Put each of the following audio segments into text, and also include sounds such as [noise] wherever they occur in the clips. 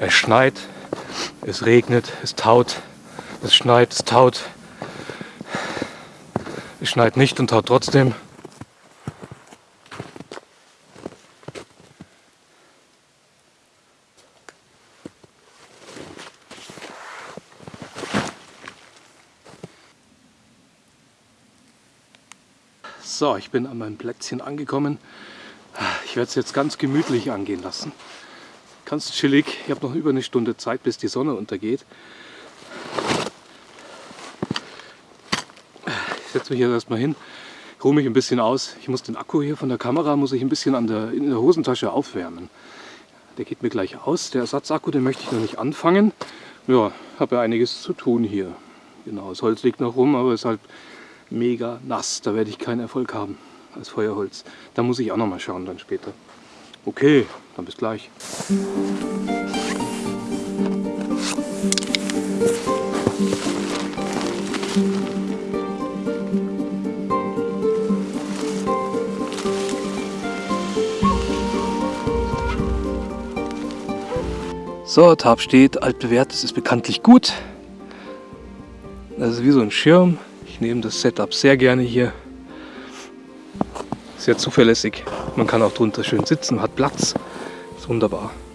Es schneit, es regnet, es taut, es schneit, es taut. Es schneit nicht und taut trotzdem. So, ich bin an meinem Plätzchen angekommen. Ich werde es jetzt ganz gemütlich angehen lassen. Ganz chillig. Ich habe noch über eine Stunde Zeit, bis die Sonne untergeht. Ich setze mich hier erstmal hin, ruhe mich ein bisschen aus. Ich muss den Akku hier von der Kamera muss ich ein bisschen an der, in der Hosentasche aufwärmen. Der geht mir gleich aus. Der Ersatzakku, den möchte ich noch nicht anfangen. Ja, habe ja einiges zu tun hier. Genau, das Holz liegt noch rum, aber es ist halt mega nass. Da werde ich keinen Erfolg haben als Feuerholz. Da muss ich auch noch mal schauen dann später. Okay, dann bis gleich. So, Tab steht, altbewährt, das ist bekanntlich gut. Das ist wie so ein Schirm. Ich nehme das Setup sehr gerne hier. Sehr zuverlässig. Man kann auch drunter schön sitzen, hat Platz. Wunderbar.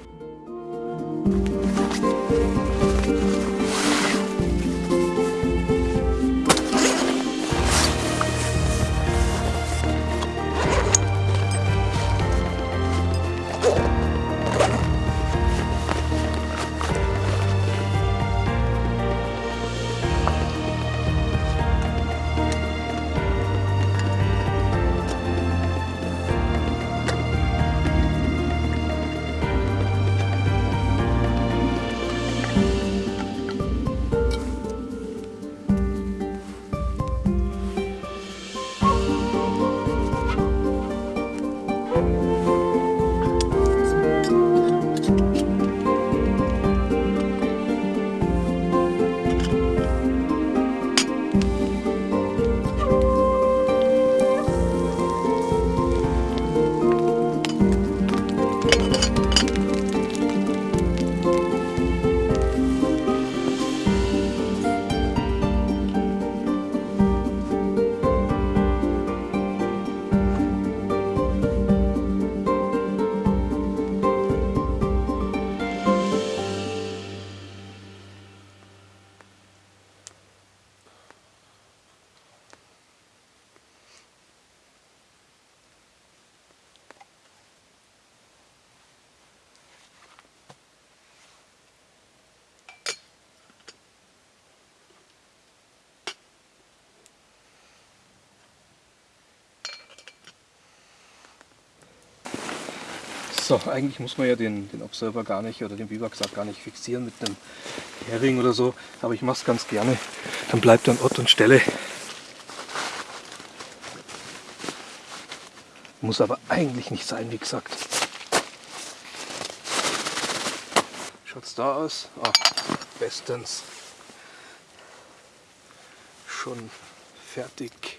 So, eigentlich muss man ja den, den Observer gar nicht oder den Biwaksack gar nicht fixieren mit einem Hering oder so, aber ich mache es ganz gerne. Dann bleibt er an Ort und Stelle. Muss aber eigentlich nicht sein, wie gesagt. Schaut es da aus? Ah, bestens. Schon fertig.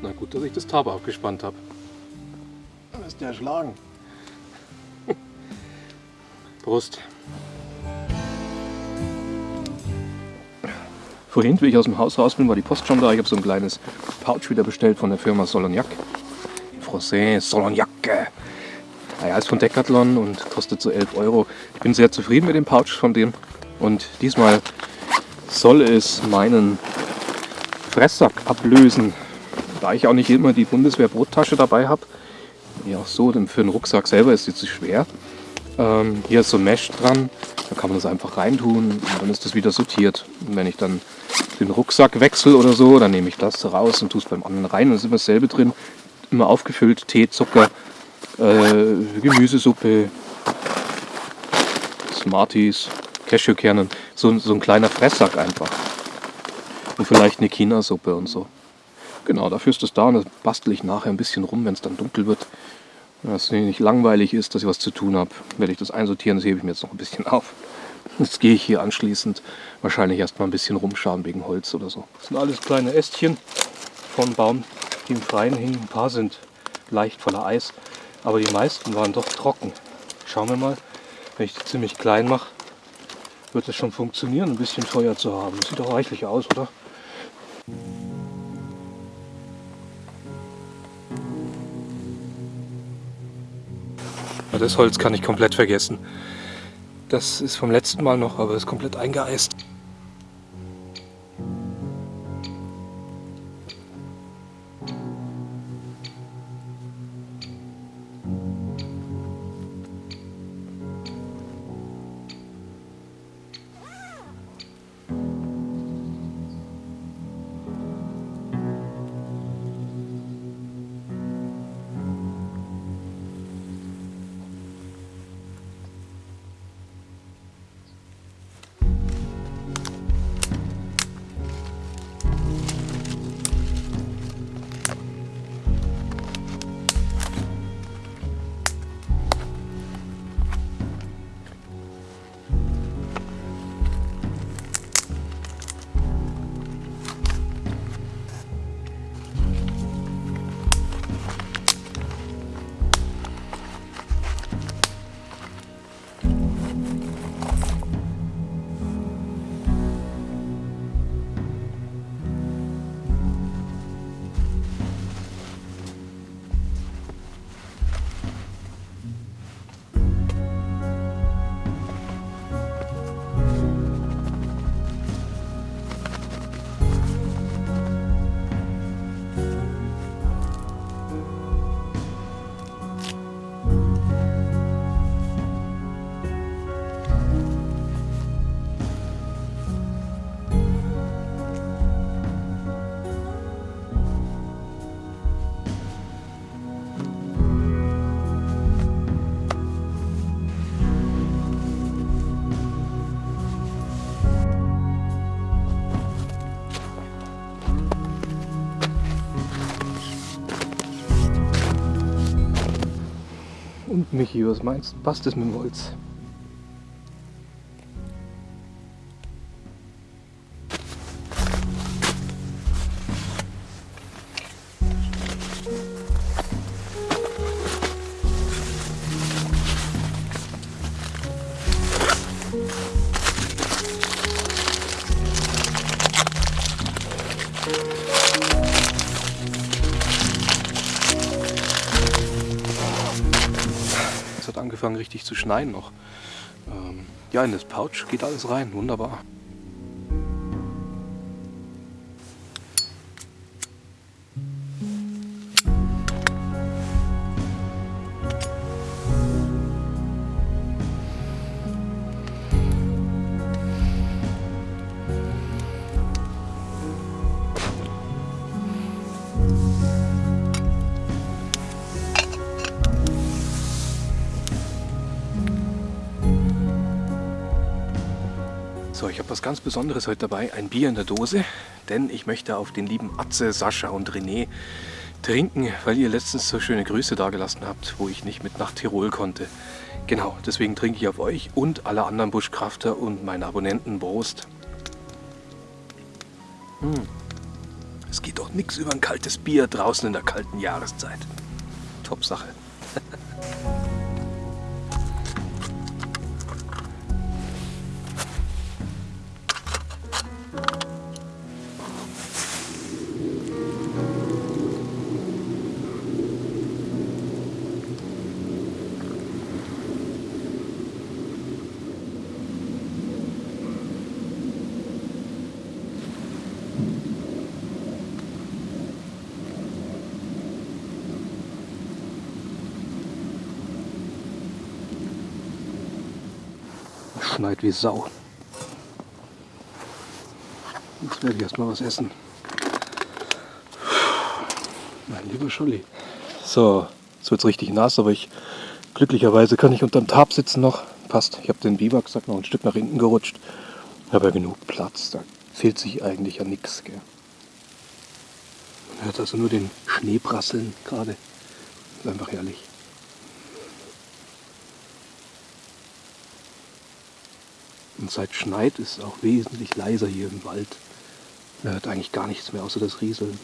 Na gut, dass ich das Tab aufgespannt habe. Dann ist der erschlagen. [laughs] Prost. Vorhin, wie ich aus dem Haus raus bin, war die Post schon da. Ich habe so ein kleines Pouch wieder bestellt von der Firma Solognac. Français Solognac. Naja, ist von Decathlon und kostet so 11 Euro. Ich bin sehr zufrieden mit dem Pouch von dem. Und diesmal soll es meinen Fresssack ablösen. Da ich auch nicht immer die Bundeswehr-Brottasche dabei habe, ja auch so, denn für den Rucksack selber ist es zu schwer. Ähm, hier ist so ein Mesh dran, da kann man das einfach reintun und dann ist das wieder sortiert. Und wenn ich dann den Rucksack wechsle oder so, dann nehme ich das raus und tue es beim anderen rein. Und ist immer dasselbe drin, immer aufgefüllt, Tee, Zucker, äh, Gemüsesuppe, Smarties, Cashewkernen, so, so ein kleiner Fresssack einfach. Und vielleicht eine China-Suppe und so. Genau, dafür ist das da und das bastel ich nachher ein bisschen rum, wenn es dann dunkel wird. Wenn es nicht langweilig ist, dass ich was zu tun habe, werde ich das einsortieren, das hebe ich mir jetzt noch ein bisschen [laughs] auf. Jetzt gehe ich hier anschließend wahrscheinlich erstmal ein bisschen rumschauen wegen Holz oder so. Das sind alles kleine Ästchen von Baum, die im Freien hingen. Ein paar sind leicht voller Eis, aber die meisten waren doch trocken. Schauen wir mal, wenn ich die ziemlich klein mache, wird es schon funktionieren, ein bisschen Feuer zu haben. Sieht doch reichlich aus, oder? Das Holz kann ich komplett vergessen. Das ist vom letzten Mal noch, aber ist komplett eingeeist. Michi, was meinst du? Passt es mit dem Holz? Richtig zu schneien noch. Ähm, ja, in das Pouch geht alles rein, wunderbar. So, ich habe was ganz Besonderes heute dabei, ein Bier in der Dose, denn ich möchte auf den lieben Atze, Sascha und René trinken, weil ihr letztens so schöne Grüße dagelassen habt, wo ich nicht mit nach Tirol konnte. Genau, deswegen trinke ich auf euch und alle anderen Buschkrafter und meine Abonnenten Prost. Hm. Es geht doch nichts über ein kaltes Bier draußen in der kalten Jahreszeit. Top Sache. [laughs] schneit wie Sau. Jetzt werde ich erstmal was essen. Mein lieber Scholli. So, jetzt wird es richtig nass, aber ich glücklicherweise kann ich unterm Tab sitzen noch. Passt. Ich habe den Biwaksack noch ein Stück nach hinten gerutscht. Habe ja genug Platz. Da fehlt sich eigentlich an nichts. Man hört also nur den Schnee prasseln gerade. Ist einfach herrlich. Und seit schneit ist es auch wesentlich leiser hier im Wald. Man hört eigentlich gar nichts mehr außer das Rieseln.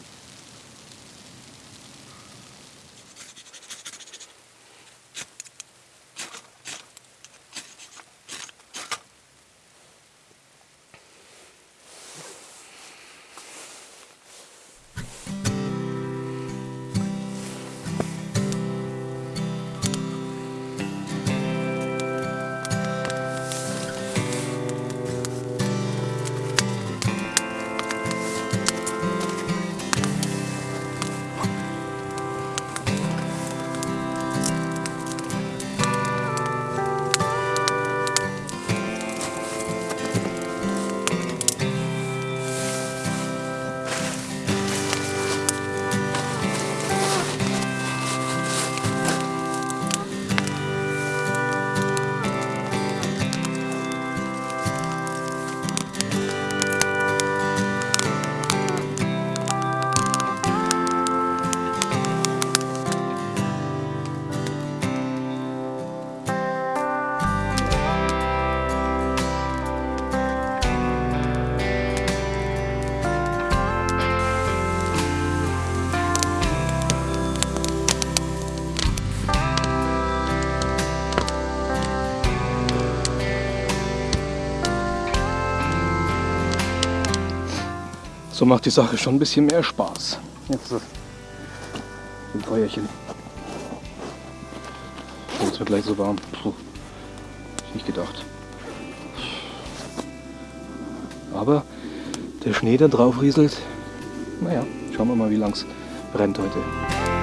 So macht die Sache schon ein bisschen mehr Spaß. Jetzt ein Feuerchen. Jetzt wird gleich so warm. Puh. Nicht gedacht. Aber der Schnee, der drauf rieselt, naja, schauen wir mal, wie lang es brennt heute.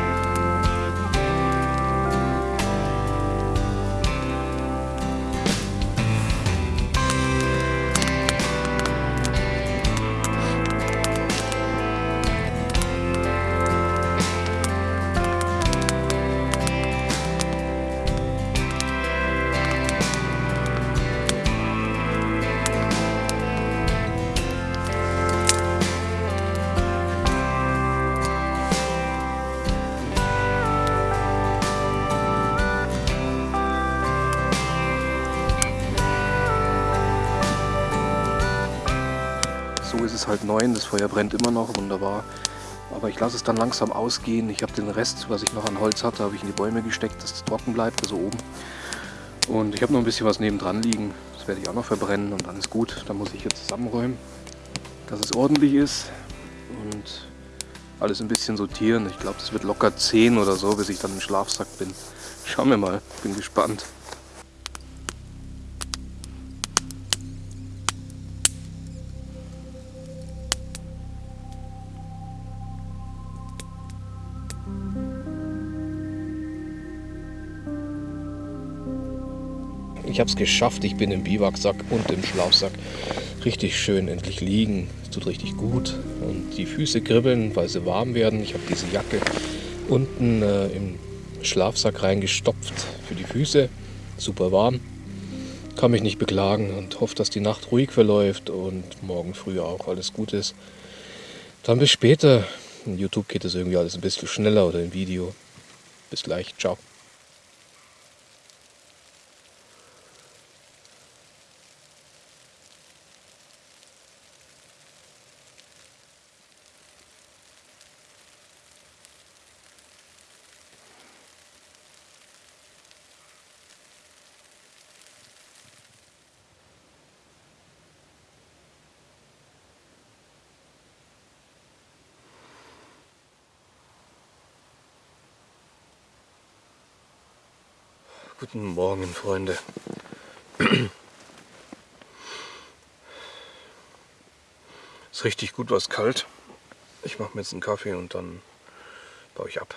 Ist es halt neun, das Feuer brennt immer noch, wunderbar. Aber ich lasse es dann langsam ausgehen. Ich habe den Rest, was ich noch an Holz hatte, habe ich in die Bäume gesteckt, dass es trocken bleibt, also oben. Und ich habe noch ein bisschen was nebendran liegen. Das werde ich auch noch verbrennen und dann ist gut. Dann muss ich jetzt zusammenräumen, dass es ordentlich ist und alles ein bisschen sortieren. Ich glaube, das wird locker 10 oder so, bis ich dann im Schlafsack bin. Schauen wir mal, bin gespannt. Ich habe es geschafft, ich bin im Biwaksack und im Schlafsack. Richtig schön endlich liegen, es tut richtig gut. Und die Füße kribbeln, weil sie warm werden. Ich habe diese Jacke unten äh, im Schlafsack reingestopft für die Füße. Super warm. Kann mich nicht beklagen und hoffe, dass die Nacht ruhig verläuft und morgen früh auch alles gut ist. Dann bis später. In YouTube geht es irgendwie alles ein bisschen schneller oder im Video. Bis gleich. Ciao. Guten Morgen, Freunde. Ist richtig gut was kalt. Ich mache mir jetzt einen Kaffee und dann baue ich ab.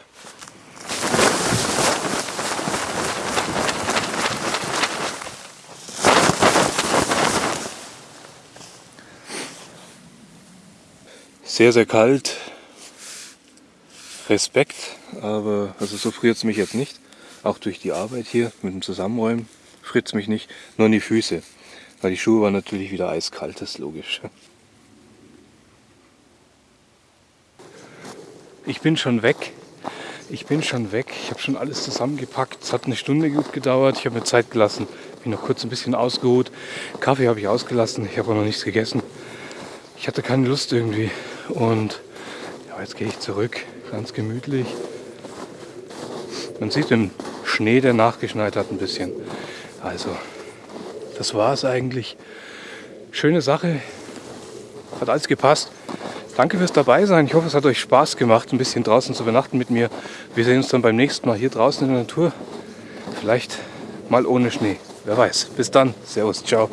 Sehr, sehr kalt. Respekt, aber also so friert es mich jetzt nicht. Auch durch die Arbeit hier mit dem Zusammenräumen friert es mich nicht. Nur in die Füße. Weil die Schuhe waren natürlich wieder eiskalt, das ist logisch. Ich bin schon weg. Ich bin schon weg. Ich habe schon alles zusammengepackt. Es hat eine Stunde gut gedauert. Ich habe mir Zeit gelassen. Bin noch kurz ein bisschen ausgeruht. Kaffee habe ich ausgelassen. Ich habe auch noch nichts gegessen. Ich hatte keine Lust irgendwie. Und ja, jetzt gehe ich zurück. Ganz gemütlich. Man sieht den Schnee, der nachgeschneit hat, ein bisschen. Also, das war es eigentlich. Schöne Sache. Hat alles gepasst. Danke fürs dabei sein. Ich hoffe, es hat euch Spaß gemacht, ein bisschen draußen zu übernachten mit mir. Wir sehen uns dann beim nächsten Mal hier draußen in der Natur. Vielleicht mal ohne Schnee. Wer weiß. Bis dann. Servus. Ciao.